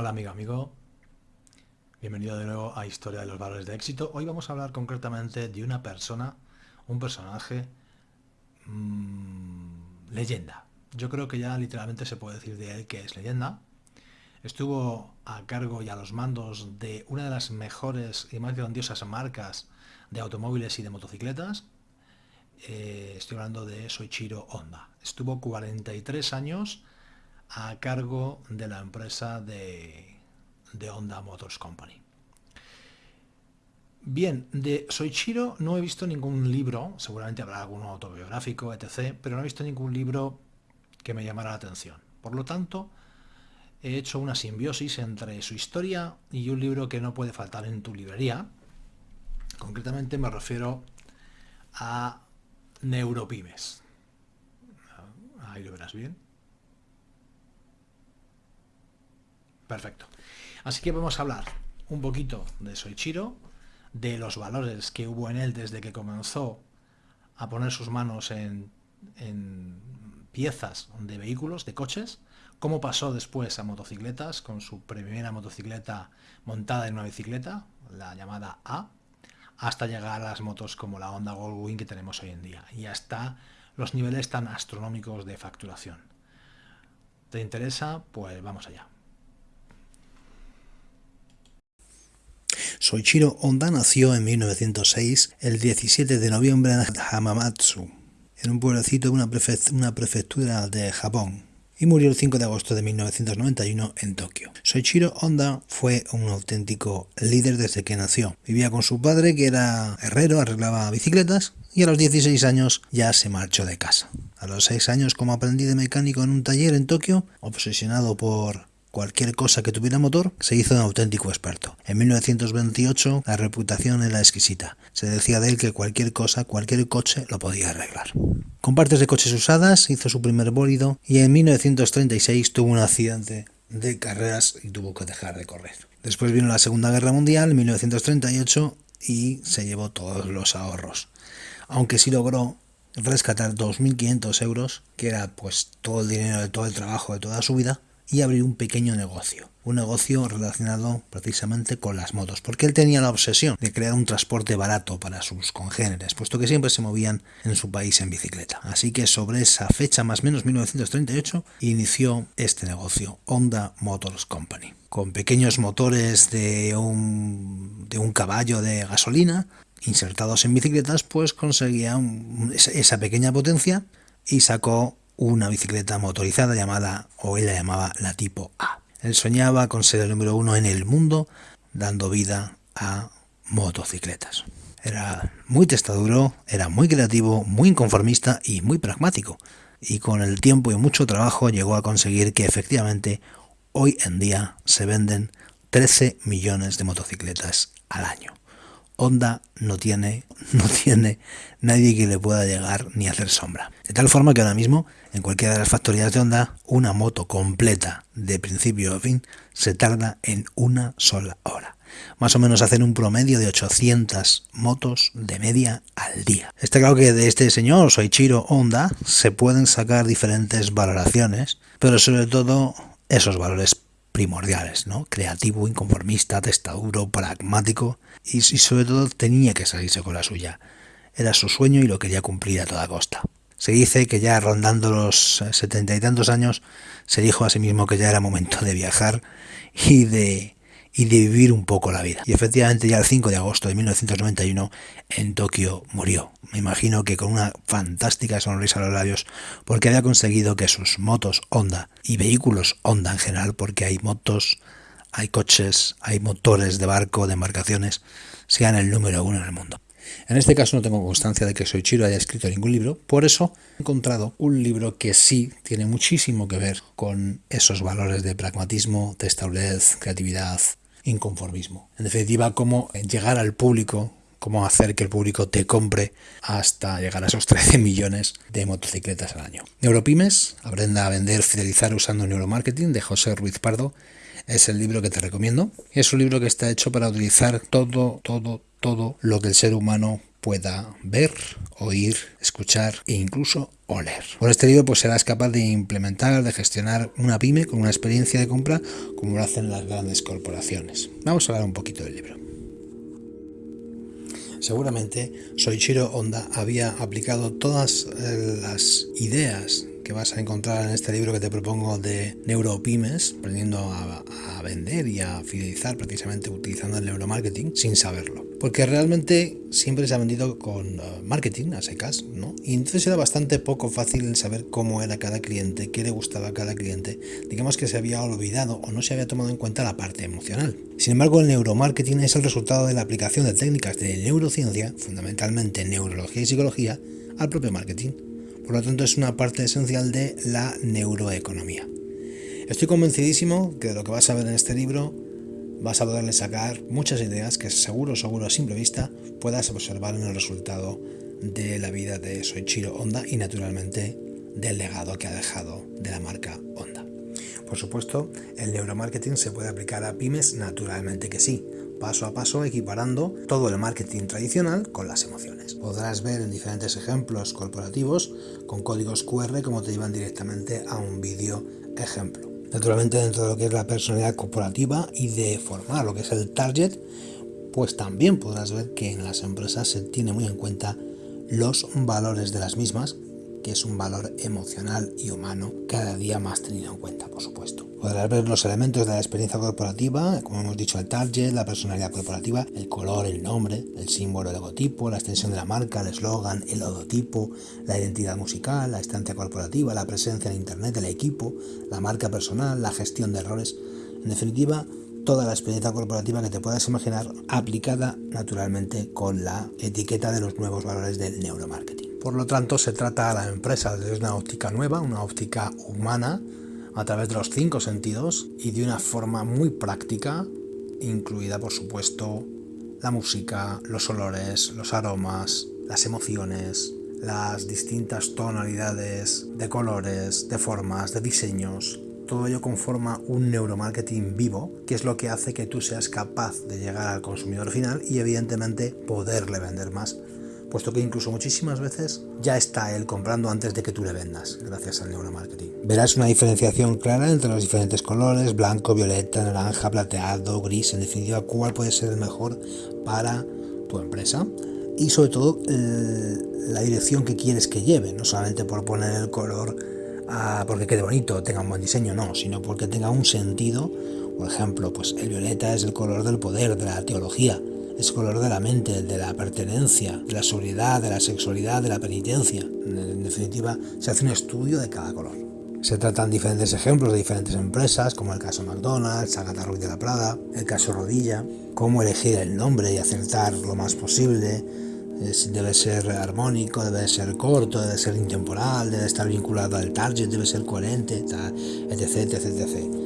Hola amigo, amigo. Bienvenido de nuevo a Historia de los Valores de Éxito. Hoy vamos a hablar concretamente de una persona, un personaje, mmm, leyenda. Yo creo que ya literalmente se puede decir de él que es leyenda. Estuvo a cargo y a los mandos de una de las mejores y más grandiosas marcas de automóviles y de motocicletas. Eh, estoy hablando de Soichiro Honda. Estuvo 43 años a cargo de la empresa de, Honda Motors Company. Bien, de Soichiro no he visto ningún libro, seguramente habrá alguno autobiográfico, etc., pero no he visto ningún libro que me llamara la atención. Por lo tanto, he hecho una simbiosis entre su historia y un libro que no puede faltar en tu librería. Concretamente me refiero a Neuropymes. Ahí lo verás bien. Perfecto. Así que vamos a hablar un poquito de Soichiro, de los valores que hubo en él desde que comenzó a poner sus manos en, piezas de vehículos, de coches, cómo pasó después a motocicletas con su primera motocicleta montada en una bicicleta, la llamada A, hasta llegar a las motos como la Honda Goldwing que tenemos hoy en día y hasta los niveles tan astronómicos de facturación. ¿Te interesa? Pues vamos allá. Soichiro Honda nació en 1906, el 17 de noviembre en Hamamatsu, en un pueblecito de una, prefectura de Japón, y murió el 5 de agosto de 1991 en Tokio. Soichiro Honda fue un auténtico líder desde que nació. Vivía con su padre, que era herrero, arreglaba bicicletas, y a los 16 años ya se marchó de casa. A los 6 años como aprendiz de mecánico en un taller en Tokio, obsesionado por cualquier cosa que tuviera motor, se hizo un auténtico experto. En 1928 la reputación era exquisita. Se decía de él que cualquier cosa, cualquier coche lo podía arreglar. Con partes de coches usadas hizo su primer bólido y en 1936 tuvo un accidente de carreras y tuvo que dejar de correr. Después vino la Segunda Guerra Mundial en 1938 y se llevó todos los ahorros. Aunque sí logró rescatar 2.500 euros, que era pues todo el dinero de todo el trabajo de toda su vida, y abrir un pequeño negocio, un negocio relacionado precisamente con las motos, porque él tenía la obsesión de crear un transporte barato para sus congéneres, puesto que siempre se movían en su país en bicicleta. Así que sobre esa fecha, más o menos 1938, inició este negocio, Honda Motors Company. Con pequeños motores de un, de un caballo de gasolina, insertados en bicicletas, pues conseguía esa pequeña potencia y sacó una bicicleta motorizada llamada, o él la llamaba la tipo A. Él soñaba con ser el número uno en el mundo, dando vida a motocicletas. Era muy testaduro, era muy creativo, muy inconformista y muy pragmático. Y con el tiempo y mucho trabajo llegó a conseguir que efectivamente hoy en día se venden 13 millones de motocicletas al año. Honda no tiene, no tiene nadie que le pueda llegar ni hacer sombra. De tal forma que ahora mismo, en cualquiera de las factorías de Honda, una moto completa de principio a fin se tarda en una sola hora. Más o menos hacen un promedio de 800 motos de media al día. Está claro que de este señor, Soichiro Honda, se pueden sacar diferentes valoraciones, pero sobre todo esos valores primordiales, ¿no? Creativo, inconformista, testaduro, pragmático y, sobre todo tenía que salirse con la suya. Era su sueño y lo quería cumplir a toda costa. Se dice que ya rondando los setenta y tantos años se dijo a sí mismo que ya era momento de viajar y de y de vivir un poco la vida. Y efectivamente ya el 5 de agosto de 1991 en Tokio murió. Me imagino que con una fantástica sonrisa a los labios porque había conseguido que sus motos Honda y vehículos Honda en general, porque hay motos, hay coches, hay motores de barco, de embarcaciones, sean el número uno en el mundo. En este caso no tengo constancia de que Soichiro haya escrito ningún libro, por eso he encontrado un libro que sí tiene muchísimo que ver con esos valores de pragmatismo, testablez, creatividad, inconformismo. En definitiva, cómo llegar al público, cómo hacer que el público te compre hasta llegar a esos 13 millones de motocicletas al año. Neuropymes, aprenda a vender, fidelizar usando neuromarketing de José Ruiz Pardo, es el libro que te recomiendo. Es un libro que está hecho para utilizar todo, todo, todo lo que el ser humano pueda ver, oír, escuchar e incluso oler. Por este libro pues serás capaz de implementar, de gestionar una pyme con una experiencia de compra como lo hacen las grandes corporaciones. Vamos a hablar un poquito del libro. Seguramente Soichiro Honda había aplicado todas eh, las ideas que vas a encontrar en este libro que te propongo de neuropymes, aprendiendo a, vender y a fidelizar precisamente utilizando el neuromarketing sin saberlo. Porque realmente siempre se ha vendido con uh, marketing a secas, ¿no? Y entonces era bastante poco fácil saber cómo era cada cliente, qué le gustaba a cada cliente. Digamos que se había olvidado o no se había tomado en cuenta la parte emocional. Sin embargo, el neuromarketing es el resultado de la aplicación de técnicas de neurociencia, fundamentalmente neurología y psicología, al propio marketing. Por lo tanto, es una parte esencial de la neuroeconomía. Estoy convencidísimo que de lo que vas a ver en este libro vas a poderle sacar muchas ideas que seguro, seguro a simple vista puedas observar en el resultado de la vida de Soichiro Honda y naturalmente del legado que ha dejado de la marca Honda. Por supuesto, el neuromarketing se puede aplicar a pymes, naturalmente que sí, paso a paso equiparando todo el marketing tradicional con las emociones. Podrás ver en diferentes ejemplos corporativos con códigos QR como te llevan directamente a un vídeo ejemplo. Naturalmente dentro de lo que es la personalidad corporativa y de formar lo que es el target, pues también podrás ver que en las empresas se tiene muy en cuenta los valores de las mismas, que es un valor emocional y humano cada día más tenido en cuenta, por supuesto. Podrás ver los elementos de la experiencia corporativa, como hemos dicho, el target, la personalidad corporativa, el color, el nombre, el símbolo, el logotipo, la extensión de la marca, el eslogan, el logotipo, la identidad musical, la estancia corporativa, la presencia en Internet del equipo, la marca personal, la gestión de errores. En definitiva, toda la experiencia corporativa que te puedas imaginar aplicada naturalmente con la etiqueta de los nuevos valores del neuromarketing. Por lo tanto, se trata a la empresa desde una óptica nueva, una óptica humana, a través de los cinco sentidos y de una forma muy práctica, incluida por supuesto la música, los olores, los aromas, las emociones, las distintas tonalidades de colores, de formas, de diseños. Todo ello conforma un neuromarketing vivo, que es lo que hace que tú seas capaz de llegar al consumidor final y evidentemente poderle vender más puesto que incluso muchísimas veces ya está él comprando antes de que tú le vendas, gracias al neuromarketing. Verás una diferenciación clara entre los diferentes colores, blanco, violeta, naranja, plateado, gris, en definitiva, cuál puede ser el mejor para tu empresa y sobre todo la dirección que quieres que lleve, no solamente por poner el color porque quede bonito, tenga un buen diseño, no, sino porque tenga un sentido. Por ejemplo, pues el violeta es el color del poder, de la teología, es color de la mente, de la pertenencia, de la sobriedad, de la sexualidad, de la penitencia. En definitiva, se hace un estudio de cada color. Se tratan diferentes ejemplos de diferentes empresas, como el caso McDonald's, Agatha Ruiz de la Prada, el caso Rodilla, cómo elegir el nombre y acertar lo más posible, debe ser armónico, debe ser corto, debe ser intemporal, debe estar vinculado al target, debe ser coherente, etc.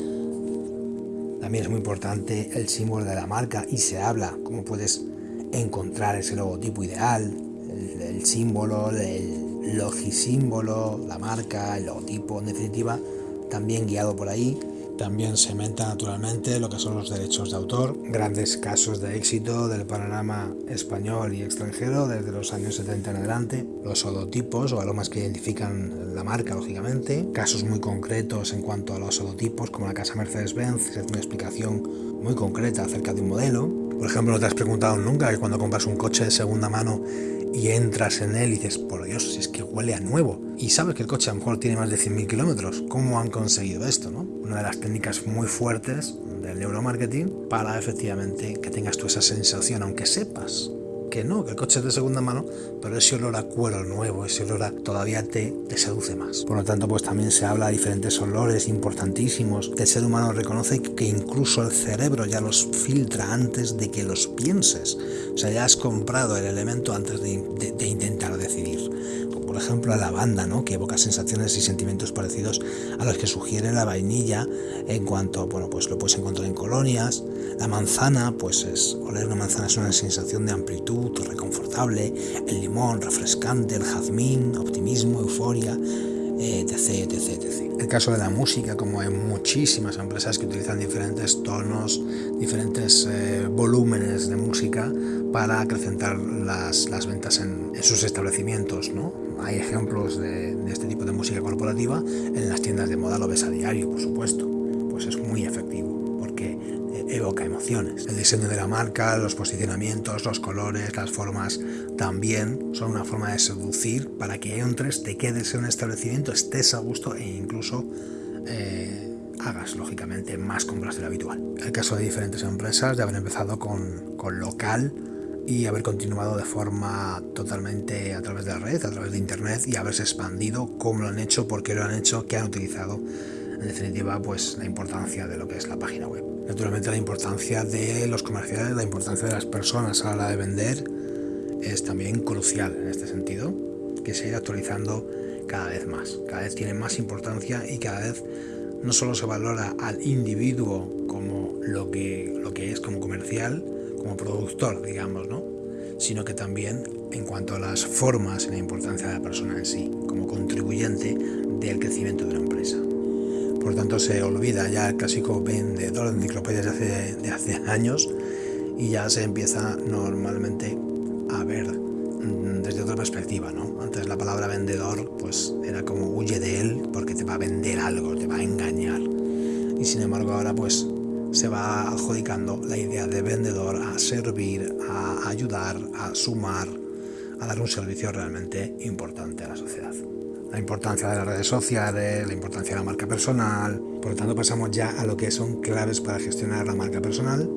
También es muy importante el símbolo de la marca y se habla cómo puedes encontrar ese logotipo ideal, el, símbolo, el logisímbolo, la marca, el logotipo, en definitiva, también guiado por ahí también se menta naturalmente lo que son los derechos de autor, grandes casos de éxito del panorama español y extranjero desde los años 70 en adelante, los holotipos o aromas que identifican la marca, lógicamente, casos muy concretos en cuanto a los holotipos, como la casa Mercedes-Benz, es una explicación muy concreta acerca de un modelo. Por ejemplo, no te has preguntado nunca que cuando compras un coche de segunda mano y entras en él y dices, por Dios, es que huele a nuevo. Y sabes que el coche a lo mejor tiene más de 100.000 kilómetros. ¿Cómo han conseguido esto? No? Una de las técnicas muy fuertes del neuromarketing para efectivamente que tengas tú esa sensación, aunque sepas que no, que el coche es de segunda mano, pero ese olor a cuero nuevo, ese olor todavía te, te seduce más. Por lo tanto, pues también se habla de diferentes olores importantísimos el ser humano reconoce que incluso el cerebro ya los filtra antes de que los pienses. O sea, ya has comprado el elemento antes de, de intentar decidir por ejemplo la lavanda, ¿no? que evoca sensaciones y sentimientos parecidos a los que sugiere la vainilla en cuanto, bueno, pues lo puedes encontrar en colonias, la manzana, pues es, oler una manzana es una sensación de amplitud, reconfortable, el limón, refrescante, el jazmín, optimismo, euforia, etc, etc, etc. El caso de la música, como hay muchísimas empresas que utilizan diferentes tonos, diferentes eh, volúmenes de música para acrecentar las, las ventas en, sus establecimientos, ¿no? Hay ejemplos de, este tipo de música corporativa en las tiendas de moda, lo ves a diario, por supuesto. Pues es muy efectivo porque evoca emociones. El diseño de la marca, los posicionamientos, los colores, las formas también son una forma de seducir para que entres, te quedes en un establecimiento, estés a gusto e incluso eh, hagas lógicamente más compras de lo habitual. El caso de diferentes empresas de haber empezado con, con local y haber continuado de forma totalmente a través de la red, a través de internet y haberse expandido, cómo lo han hecho, por qué lo han hecho, qué han utilizado. En definitiva, pues la importancia de lo que es la página web. Naturalmente la importancia de los comerciales, la importancia de las personas a la hora de vender es también crucial en este sentido, que se irá actualizando cada vez más, cada vez tiene más importancia y cada vez no solo se valora al individuo como lo que, lo que es como comercial, como productor, digamos, ¿no? sino que también en cuanto a las formas y la importancia de la persona en sí, como contribuyente del crecimiento de una empresa. Por tanto, se olvida ya el clásico vendedor de enciclopedias de hace, de hace años y ya se empieza normalmente a ver mm, desde otra perspectiva, ¿no? Antes la palabra vendedor pues era como huye de él porque te va a vender algo, te va a engañar. Y sin embargo ahora pues se va adjudicando la idea de vendedor a servir, a ayudar, a sumar, a dar un servicio realmente importante a la sociedad la importancia de las redes sociales, la importancia de la marca personal. Por lo tanto, pasamos ya a lo que son claves para gestionar la marca personal,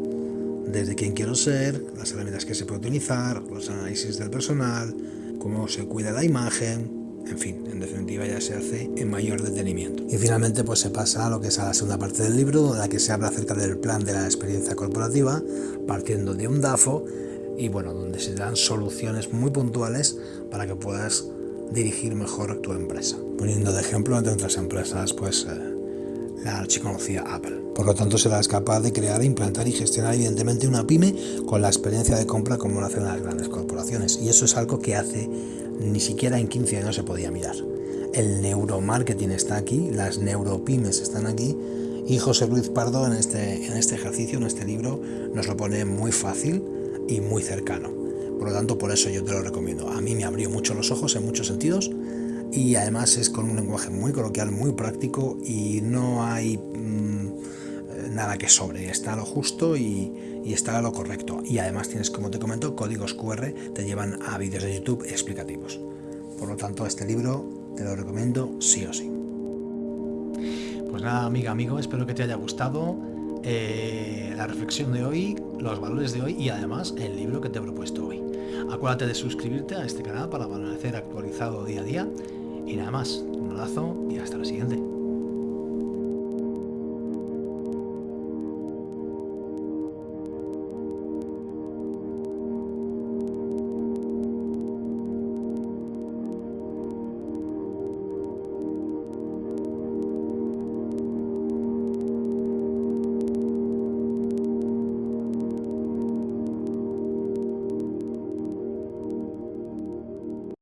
desde quién quiero ser, las herramientas que se puede utilizar, los análisis del personal, cómo se cuida la imagen, en fin, en definitiva ya se hace en mayor detenimiento. Y finalmente pues se pasa a lo que es la segunda parte del libro, en la que se habla acerca del plan de la experiencia corporativa, partiendo de un DAFO, y bueno, donde se dan soluciones muy puntuales para que puedas dirigir mejor tu empresa. Poniendo de ejemplo, entre otras empresas, pues eh, la archiconocida Apple. Por lo tanto, serás capaz de crear, implantar y gestionar evidentemente una pyme con la experiencia de compra como lo hacen las grandes corporaciones. Y eso es algo que hace ni siquiera en 15 años se podía mirar. El neuromarketing está aquí, las neuropymes están aquí y José Luis Pardo en este, en este ejercicio, en este libro, nos lo pone muy fácil y muy cercano. Por lo tanto, por eso yo te lo recomiendo. A mí me abrió mucho los ojos en muchos sentidos y además es con un lenguaje muy coloquial, muy práctico y no hay mm, nada que sobre. Está a lo justo y, y está a lo correcto. Y además tienes, como te comento, códigos QR te llevan a vídeos de YouTube explicativos. Por lo tanto, este libro te lo recomiendo sí o sí. Pues nada, amiga, amigo, espero que te haya gustado eh, la reflexión de hoy, los valores de hoy y además el libro que te he propuesto hoy. Acuérdate de suscribirte a este canal para permanecer actualizado día a día. Y nada más, un abrazo y hasta la siguiente.